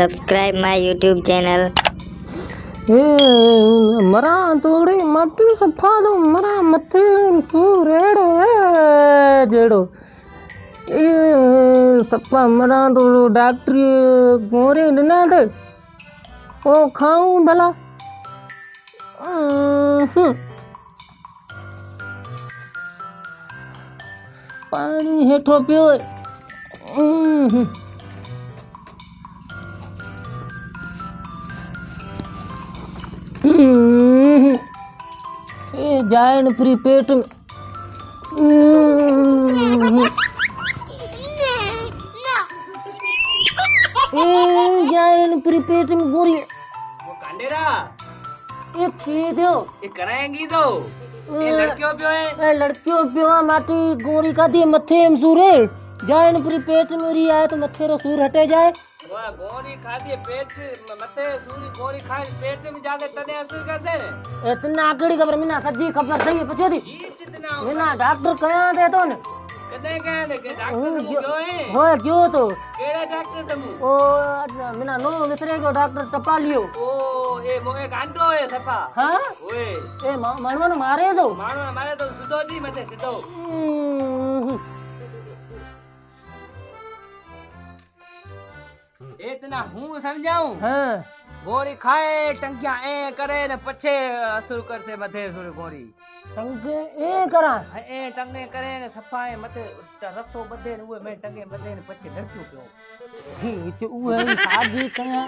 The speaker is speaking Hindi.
subscribe my YouTube channel. ಮರ ತೋಡಿ ಮಟ್ಟಿ ಸಫಾದು ಮರ ಮತ್ತೆ ಸೂರೇಡು ಜೇಡು ಈ ಸಪ್ಪ ಮರ ತೋಡು ಡಾಕ್ಟ್ರಿ ಗೋರಿ ಡಿನಾದ ಓ ಖಾವು ಬಲ ಹ್ಞೂ पानी हेठो पियो ये जाए न पूरी पेट में। हम्म। ये जाए न पूरी पेट में गोरी वो कांडेरा। ये पी दो। ये कराएँगी तो। ये लड़कियों पे है? ए लड़कियों पियो माटी गोरी का दी मथे में सूरे पूरी पेट में आए तो मथे रो सूर हटे जाए। गोरी खा दिए पेट मते सूरी गोरी खाए पेट में जाके तने असर करते ने इतना आकड़ी खबर मिना सज्जी खबर सही पछो दी। मिना डॉक्टर कया दे तो न? कदे कहे ने के डॉक्टर समूह क्यों? है? हो क्यों तो? केड़े डॉक्टर समूह? ओ मिना नो विसरे को डॉक्टर टपा लियो। ओ है सफ़ा हाँ ओए ए मणवन मारे दो मानो ने मारे तो सीधो दी मते सीधो हम्म। इतना हूँ समझाऊं हाँ गोरी खाए टंकिया ए करे ने पछे असर कर से मथे सूरी गोरी टंगे ए करा ए टंगे करे ने सफाए मते रसो बदे ने उए में टंगे बदे ने पछे लड़कियों पियो ही उहे शादी कया